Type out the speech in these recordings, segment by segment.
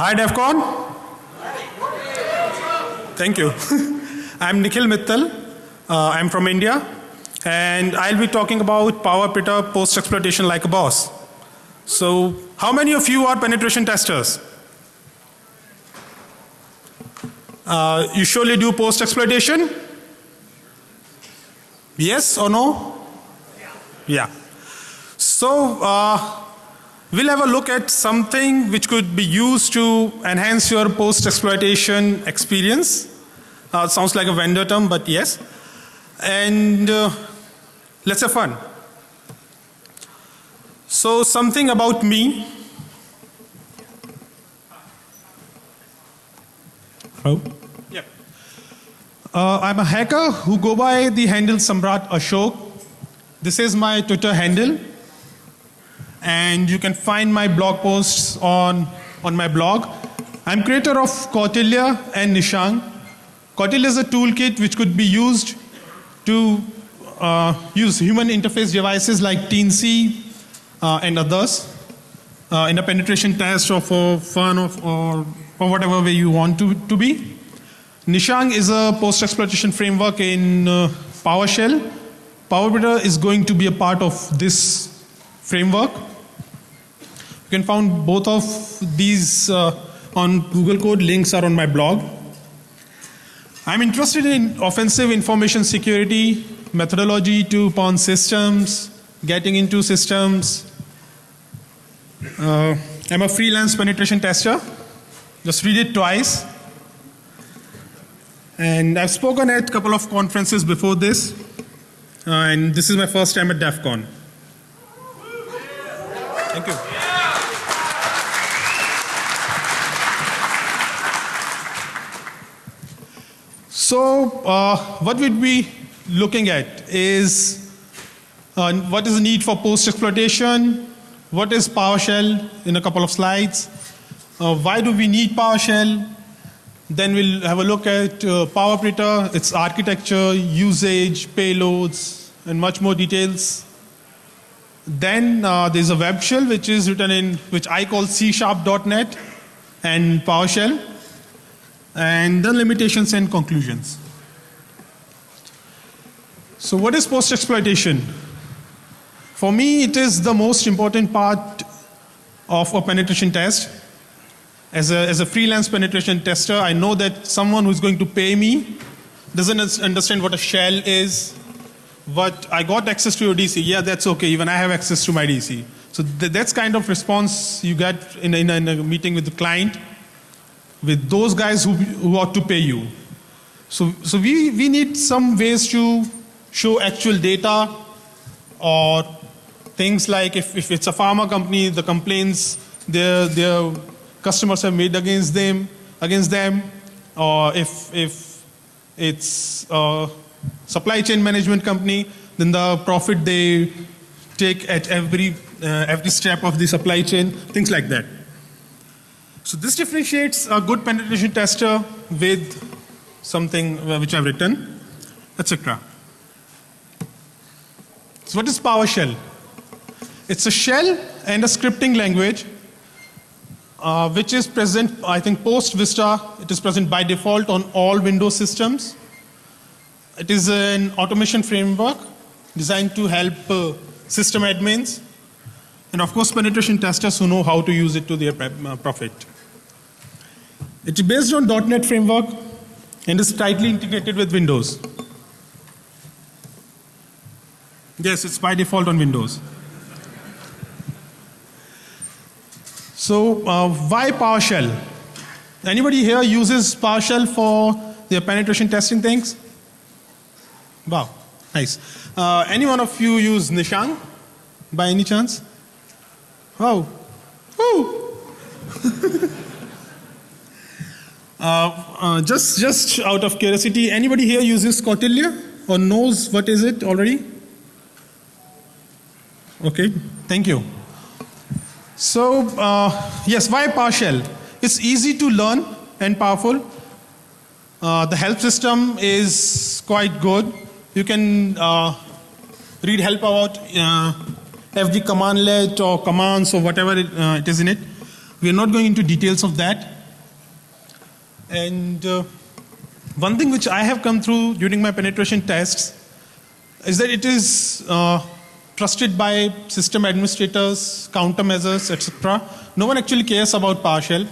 Hi DEFCON. Thank you. I'm Nikhil Mittal. Uh, I'm from India and I'll be talking about PowerPitter post-exploitation like a boss. So how many of you are penetration testers? Uh, you surely do post-exploitation? Yes or no? Yeah. So uh, we'll have a look at something which could be used to enhance your post-exploitation experience. Uh, sounds like a vendor term but yes. And uh, let's have fun. So something about me. Oh. Yeah. Uh, I'm a hacker who go by the handle Samrat Ashok. This is my Twitter handle and you can find my blog posts on, on my blog. I'm creator of Kautilya and Nishang. Kautilya is a toolkit which could be used to uh, use human interface devices like Teensy uh, and others uh, in a penetration test or for fun of, or, or whatever way you want to, to be. Nishang is a post-exploitation framework in uh, PowerShell. PowerPitter is going to be a part of this framework. You can find both of these uh, on Google Code. Links are on my blog. I'm interested in offensive information security, methodology to pawn systems, getting into systems. Uh, I'm a freelance penetration tester. Just read it twice. And I've spoken at a couple of conferences before this. Uh, and this is my first time at DEF CON. Thank you. So uh, what we'd be looking at is uh, what is the need for post-exploitation, what is PowerShell in a couple of slides, uh, why do we need PowerShell, then we'll have a look at uh, PowerPitter, its architecture, usage, payloads and much more details. Then uh, there's a web shell which is written in which I call C sharp.net and PowerShell and then limitations and conclusions. So what is post exploitation? For me it is the most important part of a penetration test. As a, as a freelance penetration tester I know that someone who is going to pay me doesn't understand what a shell is, but I got access to your DC, yeah that's okay even I have access to my DC. So th that's kind of response you get in a, in a, in a meeting with the client with those guys who, who ought to pay you. So, so we, we need some ways to show actual data or things like if, if it's a pharma company, the complaints their, their customers have made against them, against them or if, if it's a supply chain management company, then the profit they take at every, uh, every step of the supply chain, things like that. So this differentiates a good penetration tester with something uh, which I've written, etc. So what is PowerShell? It's a shell and a scripting language uh, which is present, I think post Vista, it is present by default on all Windows systems. It is an automation framework designed to help uh, system admins and of course penetration testers who know how to use it to their uh, profit. It is based on .NET framework and is tightly integrated with Windows. Yes, it's by default on Windows. So uh, why PowerShell? Anybody here uses PowerShell for their penetration testing things? Wow, nice. Uh, any one of you use Nishang by any chance? Wow. Woo! Uh, uh, just, just out of curiosity, anybody here uses Kautilya or knows what is it already? Okay, thank you. So, uh, yes, why PowerShell? It's easy to learn and powerful. Uh, the help system is quite good. You can uh, read help about uh, FD commandlet or commands or whatever it, it is in it. We are not going into details of that. And uh, one thing which I have come through during my penetration tests is that it is uh, trusted by system administrators, countermeasures, etc. No one actually cares about PowerShell.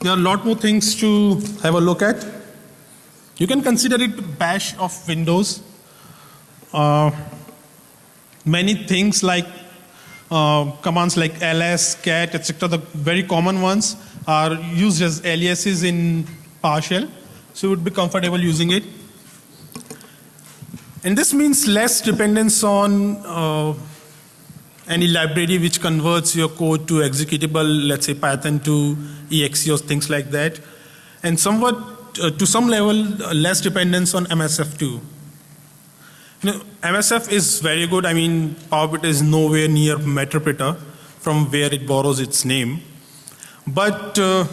There are a lot more things to have a look at. You can consider it bash of Windows. Uh, many things like uh, commands like ls, cat, etc. The very common ones are used as aliases in PowerShell, so you would be comfortable using it. And this means less dependence on uh, any library which converts your code to executable, let's say Python to exe or things like that, and somewhat uh, to some level uh, less dependence on MSF2. You know, MSF is very good. I mean, PowerPita is nowhere near Meterpita from where it borrows its name. But uh,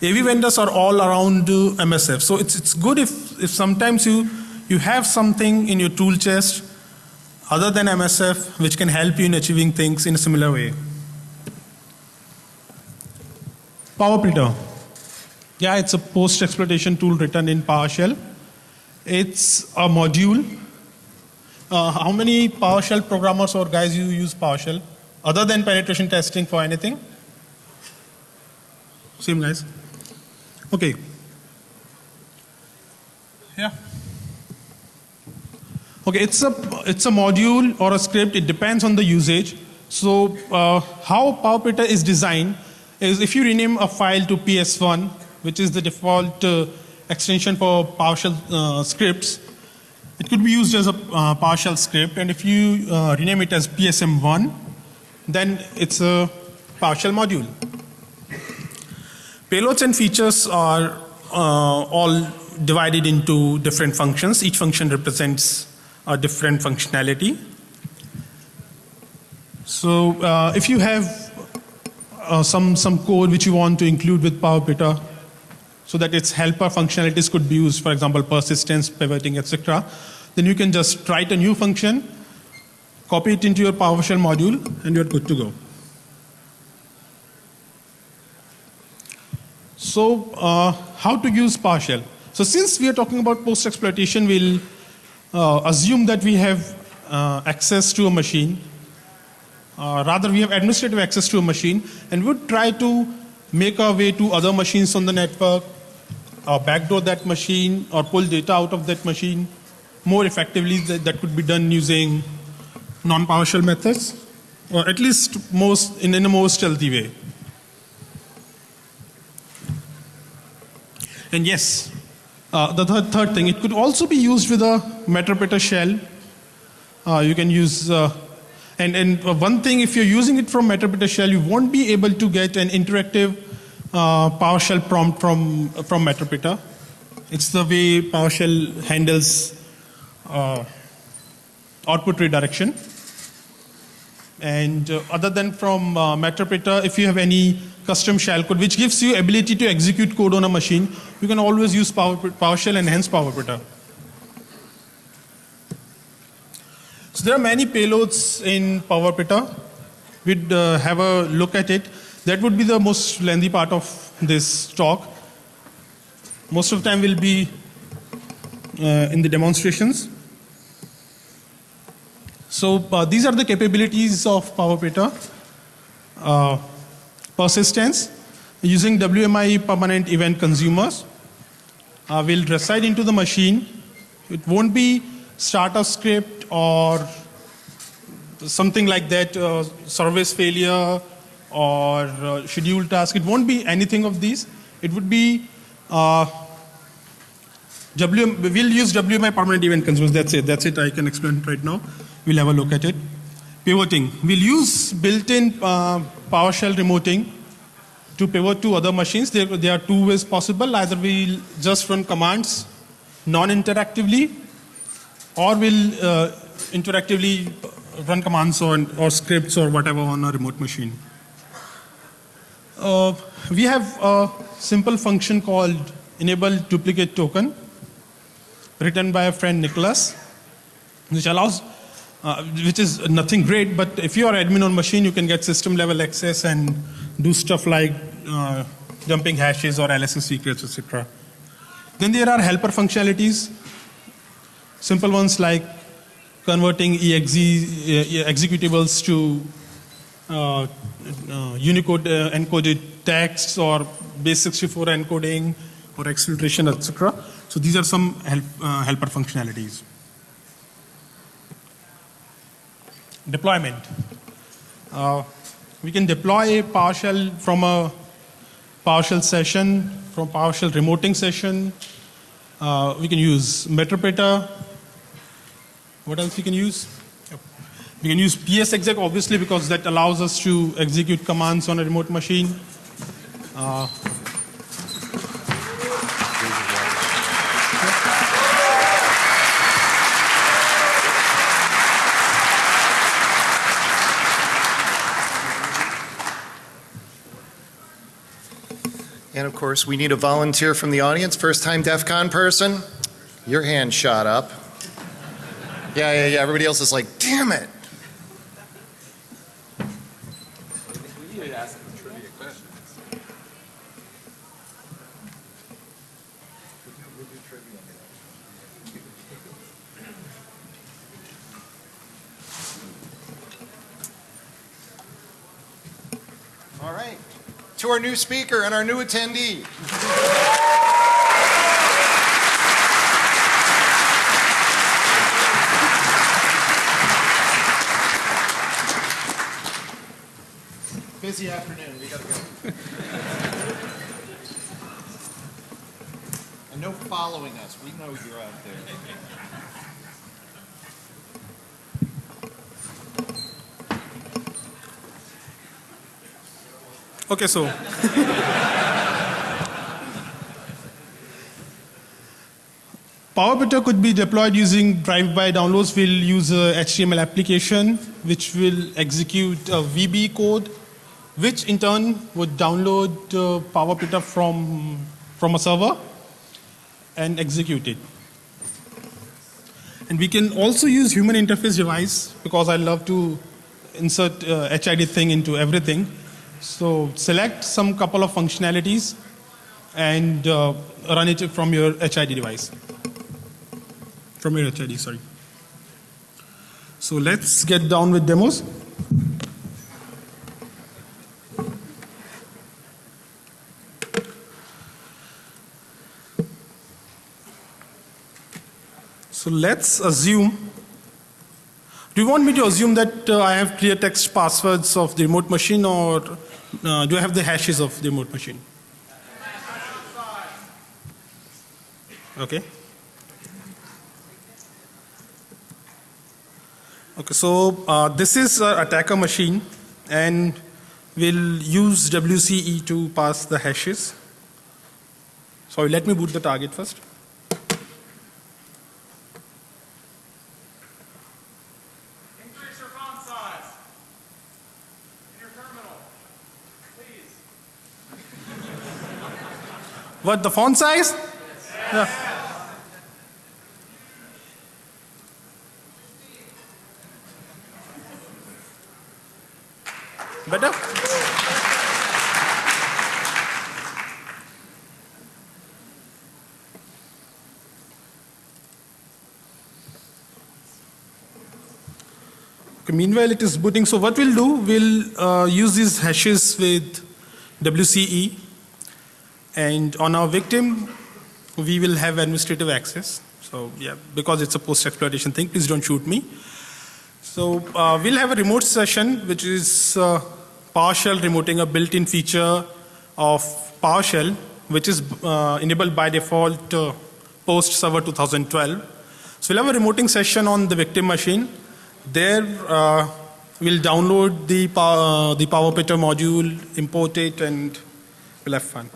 AV vendors are all around uh, MSF. So it's, it's good if, if sometimes you, you have something in your tool chest other than MSF which can help you in achieving things in a similar way. PowerPita. Yeah, it's a post-exploitation tool written in PowerShell. It's a module uh, how many PowerShell programmers or guys you use PowerShell other than penetration testing for anything? Same guys. Okay. Yeah. Okay, it's a it's a module or a script. It depends on the usage. So uh, how PowerPita is designed is if you rename a file to PS1, which is the default uh, extension for PowerShell uh, scripts, it could be used as a uh, PowerShell script, and if you uh, rename it as PSM1, then it's a partial module. Payloads and features are uh, all divided into different functions. Each function represents a different functionality. So uh, if you have uh, some, some code which you want to include with PowerPita, so that its helper functionalities could be used, for example, persistence, pivoting, etc. Then you can just write a new function, copy it into your PowerShell module, and you're good to go. So uh, how to use PowerShell? So since we are talking about post-exploitation, we'll uh, assume that we have uh, access to a machine. Uh, rather, we have administrative access to a machine, and would try to make our way to other machines on the network, uh, backdoor that machine or pull data out of that machine more effectively that, that could be done using non-PowerShell methods or at least most in, in a more stealthy way. And yes, uh, the third, third thing, it could also be used with a Meterpita shell. Uh, you can use, uh, and, and one thing, if you're using it from Meterpita shell, you won't be able to get an interactive uh, PowerShell prompt from, from Meterpita. It's the way PowerShell handles uh, output redirection. And uh, other than from uh, Meterpita, if you have any custom shell code which gives you ability to execute code on a machine, you can always use Power, PowerShell and hence PowerPita. So there are many payloads in PowerPita. We'd uh, have a look at it. That would be the most lengthy part of this talk. Most of the time will be uh, in the demonstrations. So uh, these are the capabilities of PowerPita. Uh, persistence using WMI permanent event consumers uh, will reside into the machine. It won't be startup script or something like that, uh, service failure or uh, schedule task. It won't be anything of these. It would be uh, WM, we'll use WMI permanent event consumers. That's it. That's it. I can explain right now. We'll have a look at it. Pivoting. We'll use built-in uh, PowerShell remoting to pivot to other machines. There, there are two ways possible. Either we'll just run commands non-interactively, or we'll uh, interactively run commands or, or scripts or whatever on a remote machine. Uh, we have a simple function called enable duplicate token written by a friend Nicholas, which allows, uh, which is nothing great, but if you are admin on machine, you can get system level access and do stuff like uh, dumping hashes or LSS secrets, etc. Then there are helper functionalities, simple ones like converting exe executables to uh, uh, Unicode uh, encoded texts or base64 encoding or exfiltration, etc. So these are some help, uh, helper functionalities. Deployment. Uh, we can deploy a PowerShell from a PowerShell session, from PowerShell remoting session. Uh, we can use Meterpreter. What else we can use? We can use PSExec obviously because that allows us to execute commands on a remote machine. Uh, of course, we need a volunteer from the audience. First time DEF CON person? Your hand shot up. Yeah, yeah, yeah. Everybody else is like, damn it. Our new speaker and our new attendee. Busy afternoon. We gotta go. and no following us. We know you're out there. Okay, so. PowerBitter could be deployed using drive-by downloads. We'll use a HTML application which will execute a VB code, which in turn would download uh, PowerBitter from, from a server and execute it. And we can also use human interface device because I love to insert uh, HID thing into everything. So select some couple of functionalities and uh, run it from your HID device. From your HID, sorry. So let's get down with demos. So let's assume do you want me to assume that uh, I have clear text passwords of the remote machine or uh, do I have the hashes of the remote machine? Okay. Okay, so uh, this is an attacker machine and we'll use WCE to pass the hashes. Sorry, let me boot the target first. Increase your font size in your terminal, please. What, the font size? Yeah. Better? Okay, meanwhile, it is booting. So what we'll do, we'll uh, use these hashes with WCE and on our victim, we will have administrative access. So yeah, because it's a post-exploitation thing, please don't shoot me. So uh, we'll have a remote session, which is uh, PowerShell remoting a built-in feature of PowerShell, which is uh, enabled by default uh, post server 2012. So we'll have a remoting session on the victim machine. There uh, we'll download the, power, the PowerPitter module, import it, and we'll have fun.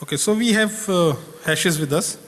Okay, so we have uh, hashes with us.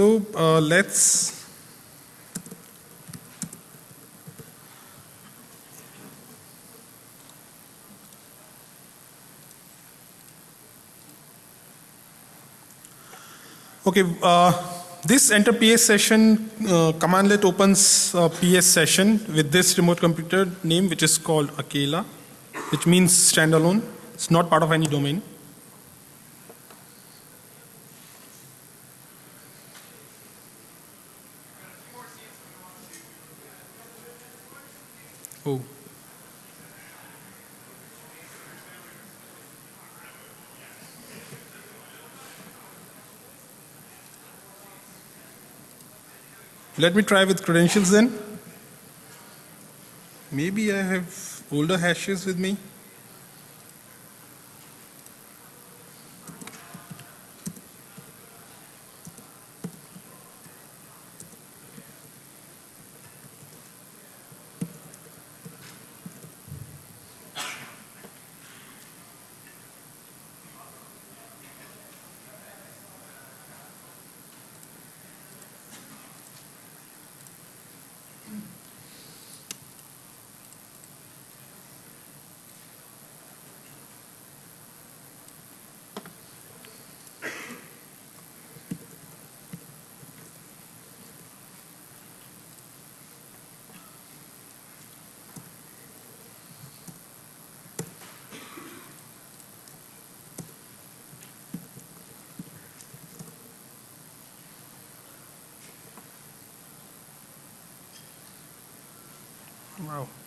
So uh, let's Okay, uh, this enter PS session uh, commandlet opens a PS session with this remote computer name, which is called Akela, which means standalone. It's not part of any domain. Let me try with credentials then. Maybe I have older hashes with me. Wow.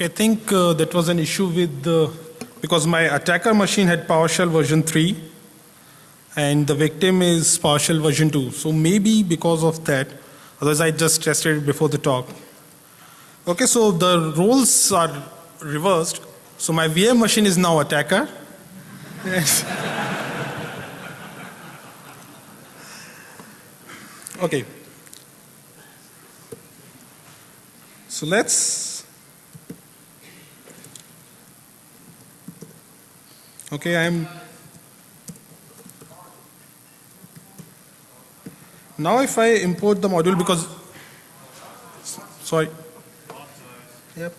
Okay, I think uh, that was an issue with the, because my attacker machine had PowerShell version 3 and the victim is PowerShell version 2. So maybe because of that, otherwise I just tested it before the talk. Okay, so the roles are reversed. So my VM machine is now attacker. Yes. okay. So let's Okay, I'm now if I import the module because sorry. Yep.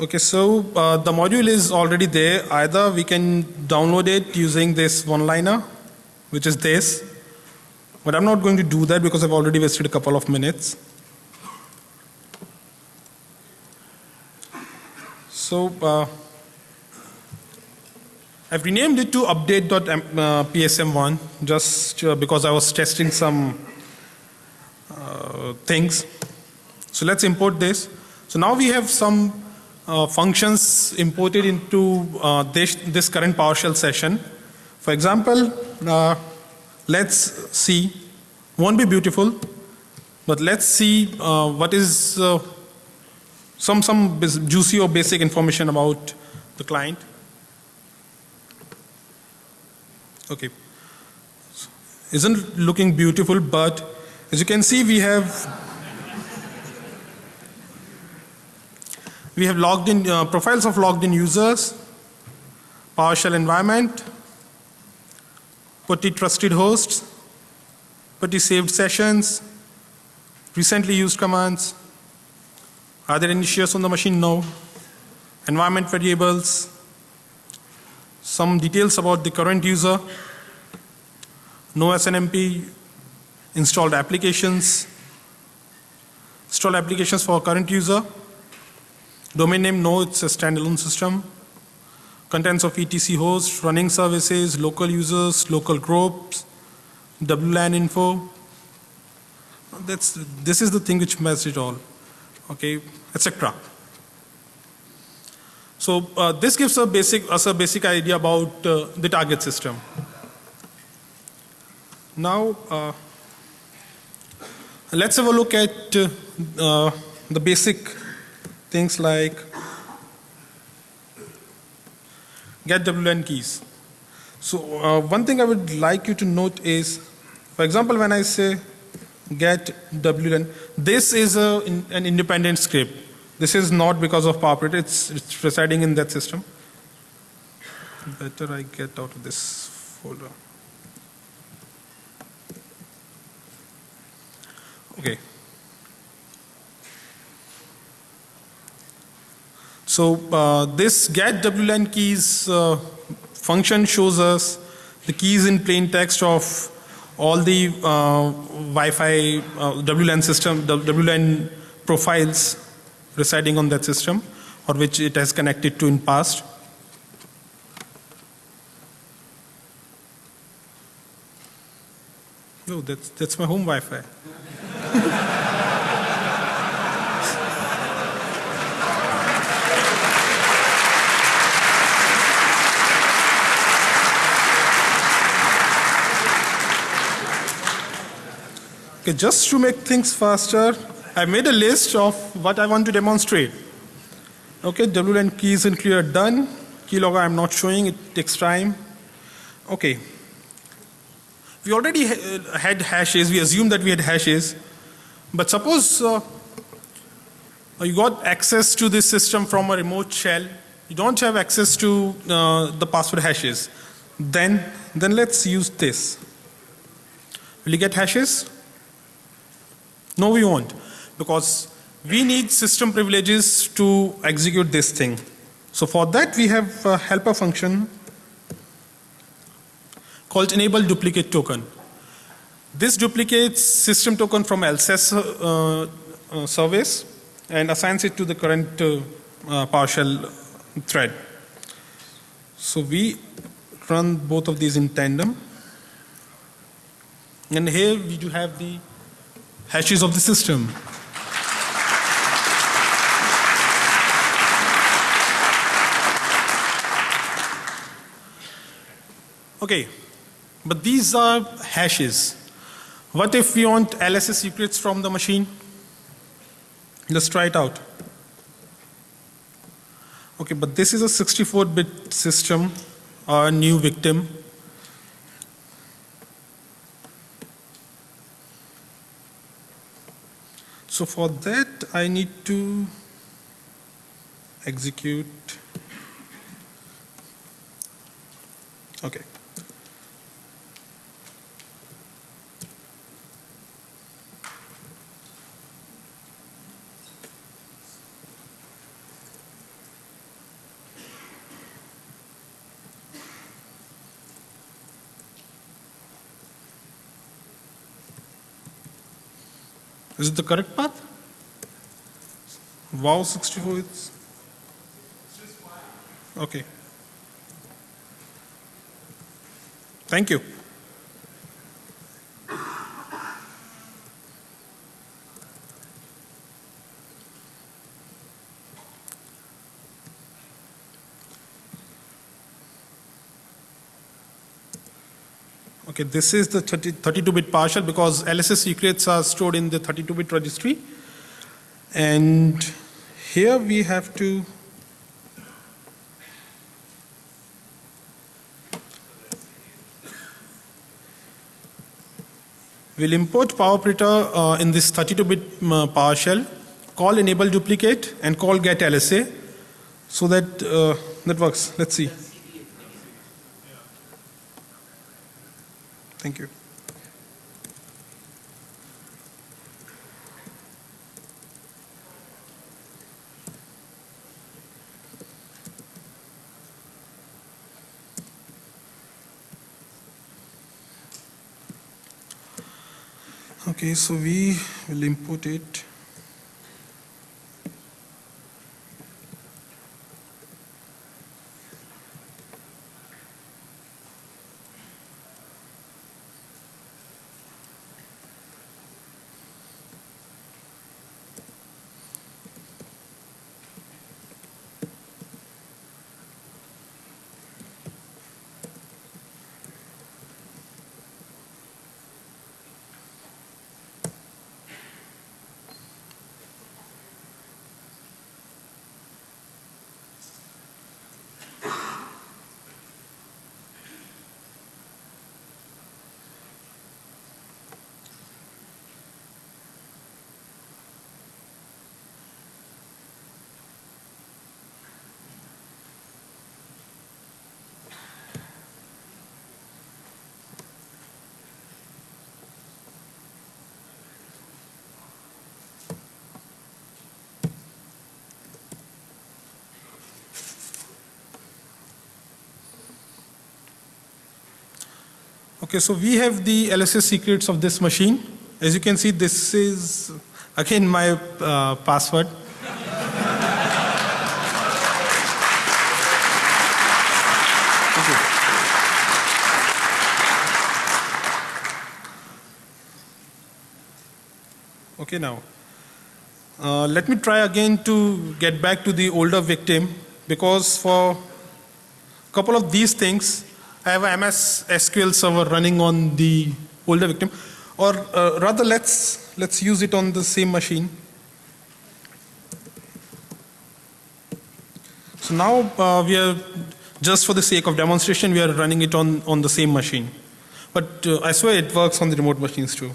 Okay, so uh, the module is already there. Either we can download it using this one-liner, which is this, but I'm not going to do that because I've already wasted a couple of minutes. So uh, I've renamed it to update.psm1 just uh, because I was testing some uh, things. So let's import this. So now we have some uh, functions imported into uh, this, this current PowerShell session. For example, uh, let's see, won't be beautiful, but let's see uh, what is uh, some, some juicy or basic information about the client. Okay. Isn't looking beautiful, but as you can see, we have we have logged in uh, profiles of logged in users, PowerShell environment, PuTTY trusted hosts, PuTTY saved sessions, recently used commands. Are there any shares on the machine? No. Environment variables, some details about the current user, no SNMP, installed applications, installed applications for current user, domain name, no, it's a standalone system, contents of etc host, running services, local users, local groups, WLAN info. That's, this is the thing which matches it all, okay, etc. So uh, this gives a basic, us a basic idea about uh, the target system. Now, uh, let's have a look at uh, the basic things like get WLAN keys. So uh, one thing I would like you to note is, for example, when I say get WLAN, this is a, in, an independent script. This is not because of PowerPoint, it's, it's residing in that system. Better I get out of this folder. Okay. So uh, this get WLAN keys uh, function shows us the keys in plain text of all the uh, Wi-Fi uh, WLAN system, WLAN profiles residing on that system or which it has connected to in past. No, that's, that's my home Wi-Fi. Okay, just to make things faster, I made a list of what I want to demonstrate. Okay, WLAN keys and clear done. Keylogger I'm not showing, it takes time. Okay. We already ha- had hashes, we assumed that we had hashes. But suppose uh, you got access to this system from a remote shell, you don't have access to uh, the password hashes. Then, then let's use this. Will you get hashes? No, we won't. Because we need system privileges to execute this thing. So for that, we have a helper function called enable duplicate token. This duplicates system token from LSS uh, uh, service and assigns it to the current uh, uh, PowerShell thread. So we run both of these in tandem. And here we do have the hashes of the system. Okay, but these are hashes. What if we want LSS secrets from the machine? Let's try it out. Okay, but this is a 64 bit system, a new victim. So for that, I need to execute. Okay. Is it the correct path? Wow 64 is. Okay. Thank you. Okay, this is the 32-bit partial because LSS secrets are stored in the 32-bit registry. And here we have to We'll import PowerPrinter uh, in this 32-bit uh, PowerShell, call enable duplicate and call get LSA so that uh, that works. Let's see. Thank you. Okay, so we will input it. Okay, so we have the LSS secrets of this machine. As you can see, this is again my uh, password. Okay. Now uh, let me try again to get back to the older victim because for a couple of these things I have a MS SQL server running on the older victim, or uh, rather, let's let's use it on the same machine. So now uh, we are just for the sake of demonstration, we are running it on on the same machine, but uh, I swear it works on the remote machines too.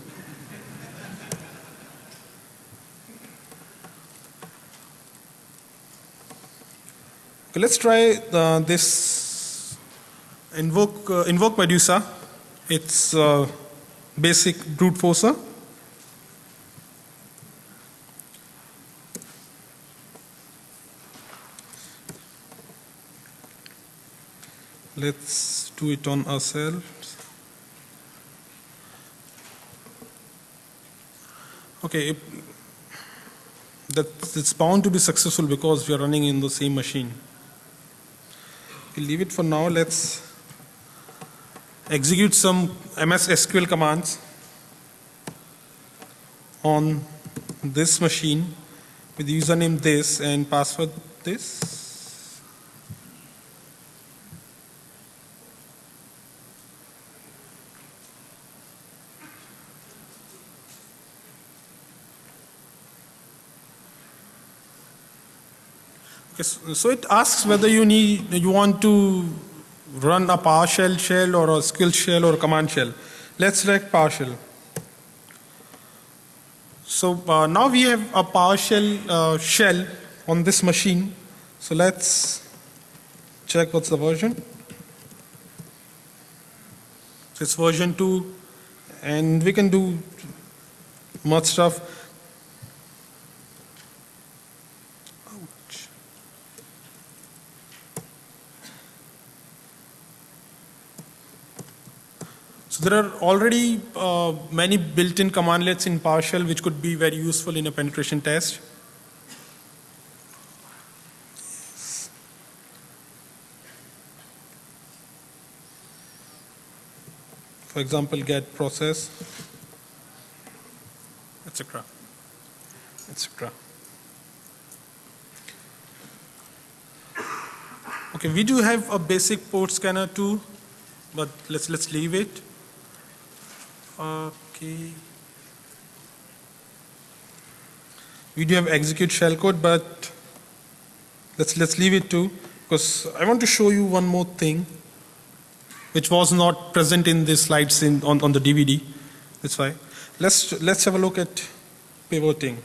Okay, let's try uh, this invoke uh, invoke Medusa. It's uh, basic brute forcer. Let's do it on ourselves. Okay, that it's bound to be successful because we are running in the same machine. We'll leave it for now. Let's execute some MS SQL commands on this machine with username this and password this. Okay, so it asks whether you need you want to run a PowerShell shell or a skill shell or command shell. Let's select PowerShell. So uh, now we have a PowerShell uh, shell on this machine. So let's check what's the version. It's version 2 and we can do much stuff. So there are already uh, many built-in commandlets in PowerShell which could be very useful in a penetration test. For example, get process, etc. etc. Okay, we do have a basic port scanner too, but let's let's leave it. Okay. We do have execute shellcode, but let's let's leave it to because I want to show you one more thing, which was not present in the slides in on, on the DVD. That's why. Let's let's have a look at pivoting.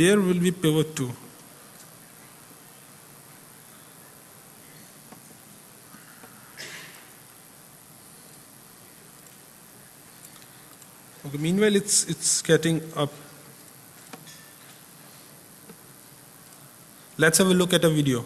But where will we pivot to? Okay, meanwhile, it's, it's getting up. Let's have a look at a video.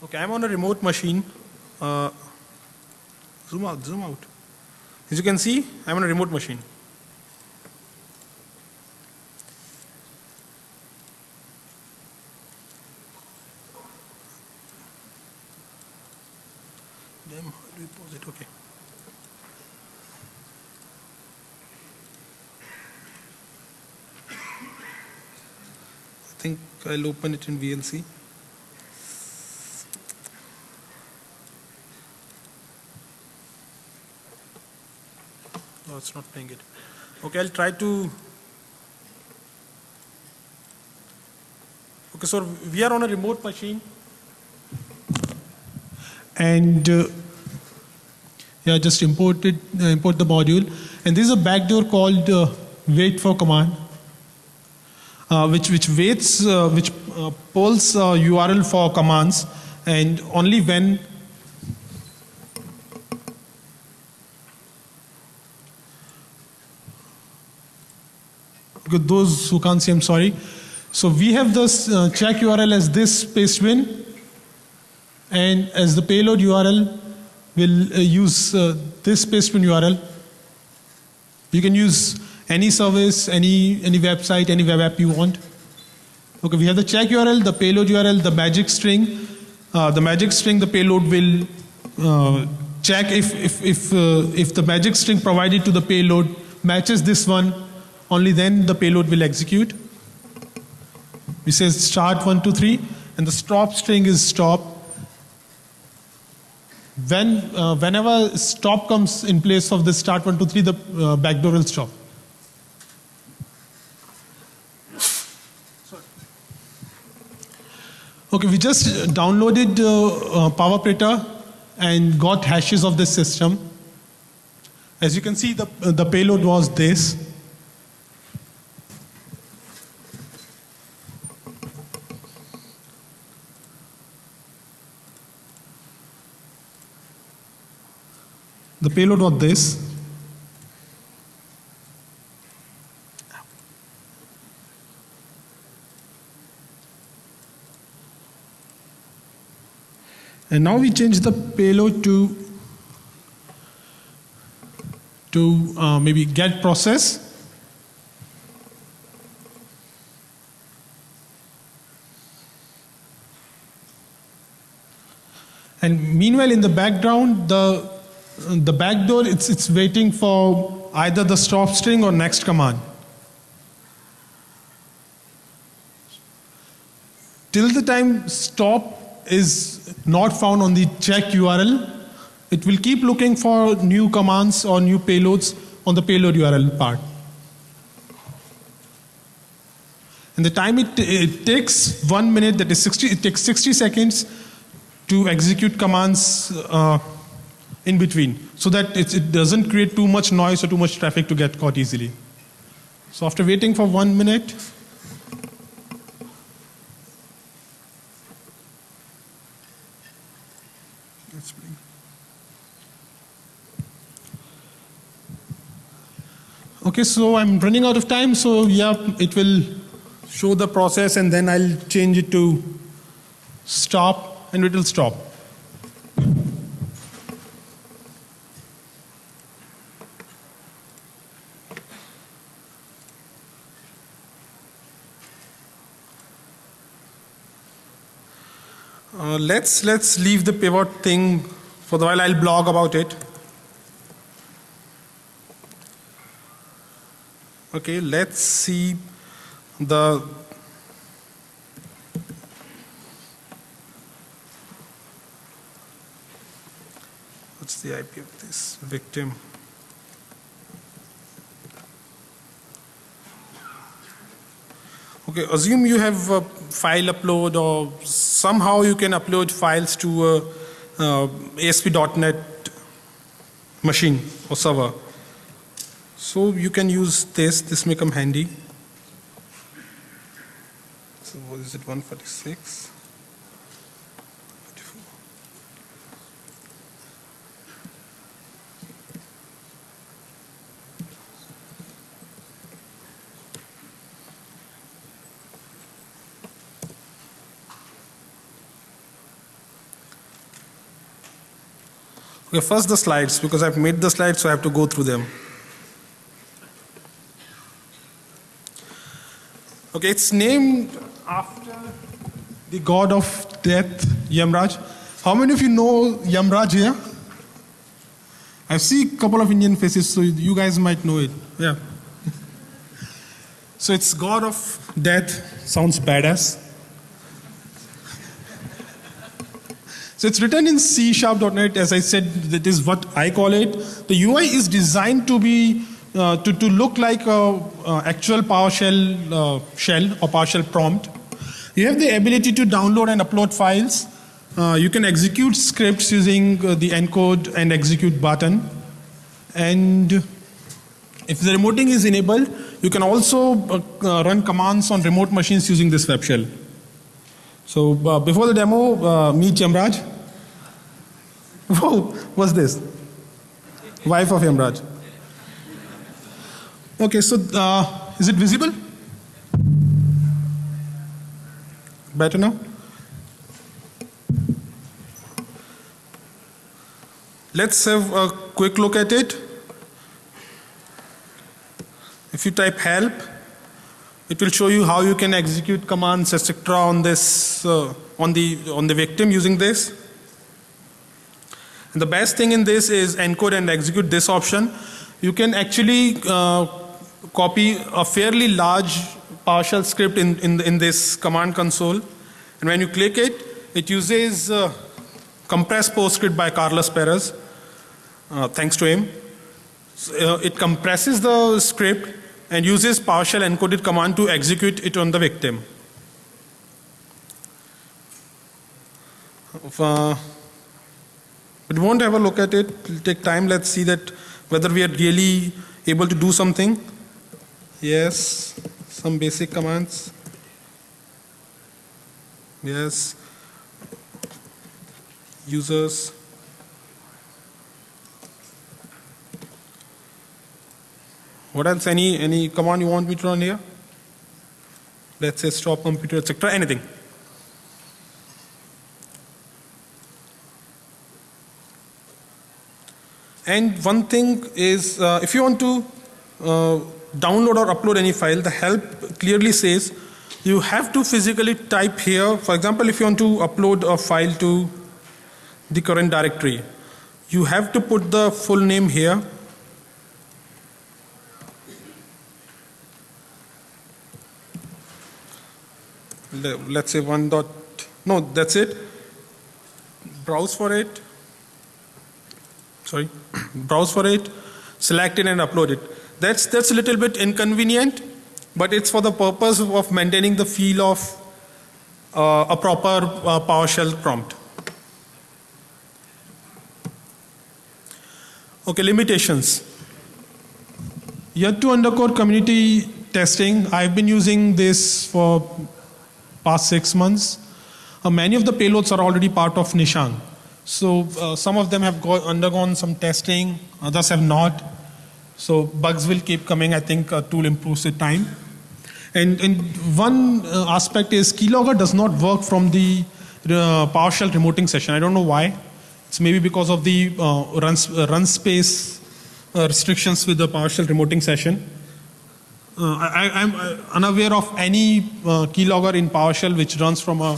Okay, I'm on a remote machine. Uh, zoom out, zoom out. As you can see, I'm on a remote machine. Damn, do we pause it? Okay. I think I'll open it in VLC. No, it's not playing it. Okay, I'll try to. Okay, so we are on a remote machine. And uh, yeah, just import it, uh, import the module. And this is a backdoor called uh, wait for command, uh, which which waits, uh, which uh, pulls URL for commands, and only when Okay, those who can't see, I'm sorry. So we have this uh, check URL as this pastebin, and as the payload URL, we'll uh, use uh, this pastebin URL. You can use any service, any any website, any web app you want. Okay, we have the check URL, the payload URL, the magic string. Uh, the magic string, the payload will uh, check if if if uh, if the magic string provided to the payload matches this one only then the payload will execute. We say start one, two, three, and the stop string is stop. When, uh, whenever stop comes in place of this start one, two, three, the uh, backdoor will stop. Okay, we just downloaded uh, uh, and got hashes of this system. As you can see, the, the payload was this. The payload was this. And now we change the payload to to uh, maybe get process. And meanwhile, in the background, the the backdoor it's it's waiting for either the stop string or next command. Till the time stop is not found on the check URL, it will keep looking for new commands or new payloads on the payload URL part. And the time it, it takes one minute, that is 60, it takes 60 seconds to execute commands uh, in between so that it, doesn't create too much noise or too much traffic to get caught easily. So after waiting for one minute, Okay, so I'm running out of time, so yeah, it will show the process and then I'll change it to stop and it will stop. Uh, let's let's leave the pivot thing for the while. I'll blog about it. Okay, let's see the what's the IP of this victim. Okay, assume you have a file upload or somehow you can upload files to a, uh ASP.NET machine or server. So you can use this, this may come handy. So what is it, 146? Okay, first the slides because I've made the slides so I have to go through them. Okay, it's named after the god of death, Yamraj. How many of you know Yamraj here? I see a couple of Indian faces, so you guys might know it. Yeah. So it's god of death, sounds badass. So it's written in C sharp.net. As I said, that is what I call it. The UI is designed to be uh, to, to look like a, actual PowerShell uh, shell or PowerShell prompt. You have the ability to download and upload files. Uh, you can execute scripts using uh, the encode and execute button. And if the remoting is enabled, you can also uh, run commands on remote machines using this web shell. So uh, before the demo, uh, meet Yamraj. Whoa, what's this? Wife of Yamraj. Okay, so uh, is it visible? Better now? Let's have a quick look at it. If you type help, it will show you how you can execute commands etc on this uh, on the on the victim using this. And the best thing in this is encode and execute this option. You can actually uh, copy a fairly large PowerShell script in, in, in this command console. And when you click it, it uses uh, compressed PostScript by Carlos Perez, uh, thanks to him. So, uh, it compresses the script and uses PowerShell encoded command to execute it on the victim. Uh, we won't have a look at it. It'll take time. Let's see that whether we are really able to do something. Yes, some basic commands. Yes. Users. What else? Any any command you want me to run here? Let's say stop computer, etc. Anything. And one thing is, uh, if you want to uh, download or upload any file, the help clearly says you have to physically type here. For example, if you want to upload a file to the current directory, you have to put the full name here. Let's say one dot, no, that's it. Browse for it. Sorry, browse for it, select it and upload it. That's, that's a little bit inconvenient, but it's for the purpose of maintaining the feel of uh, a proper uh, PowerShell prompt. Okay, limitations. Yet to undercore community testing, I've been using this for past six months. Uh, many of the payloads are already part of Nishang. So uh, some of them have go- undergone some testing, others have not. So bugs will keep coming. I think uh, tool improves with time. And, and one uh, aspect is keylogger does not work from the uh, PowerShell remoting session. I don't know why. It's maybe because of the uh, run, run space restrictions with the PowerShell remoting session. Uh, I, I'm uh, unaware of any uh, keylogger in PowerShell which runs from a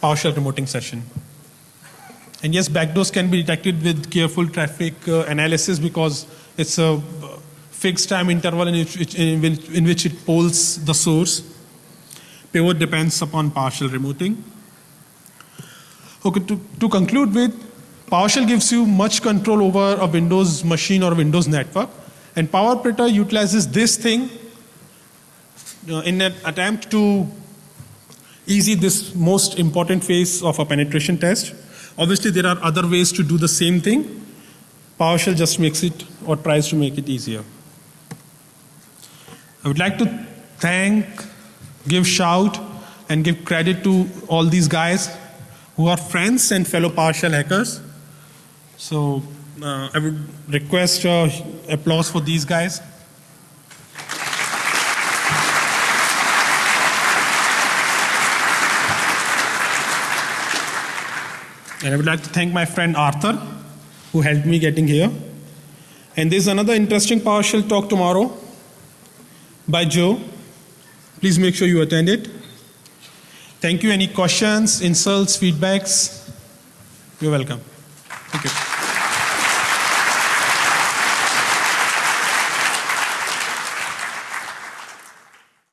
PowerShell remoting session. And yes, backdoors can be detected with careful traffic uh, analysis because it's a uh, fixed time interval in which, in which, in which it polls the source. Pivot depends upon PowerShell remoting. Okay, to, to conclude with, PowerShell gives you much control over a Windows machine or Windows network, and PowerPritter utilizes this thing in an attempt to easy this most important phase of a penetration test. Obviously, there are other ways to do the same thing. PowerShell just makes it or tries to make it easier. I would like to thank, give shout, and give credit to all these guys who are friends and fellow PowerShell hackers. So uh, I would request uh, applause for these guys. And I would like to thank my friend Arthur, who helped me getting here. And there's another interesting PowerShell talk tomorrow by Joe. Please make sure you attend it. Thank you. Any questions, insults, feedbacks? You're welcome. Thank you.